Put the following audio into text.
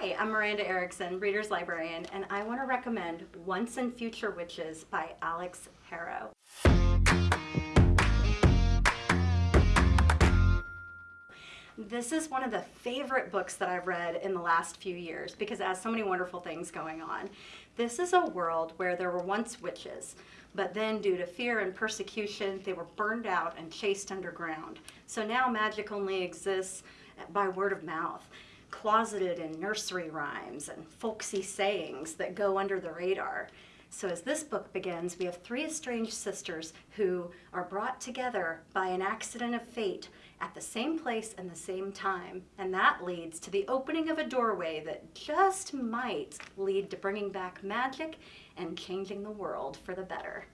Hi, I'm Miranda Erickson, Reader's Librarian, and I want to recommend Once and Future Witches by Alix Harrow. This is one of the favorite books that I've read in the last few years because it has so many wonderful things going on. This is a world where there were once witches, but then due to fear and persecution, they were burned out and chased underground. So now magic only exists by word of mouth, closeted in nursery rhymes and folksy sayings that go under the radar. So as this book begins, we have three estranged sisters who are brought together by an accident of fate at the same place and the same time. And that leads to the opening of a doorway that just might lead to bringing back magic and changing the world for the better.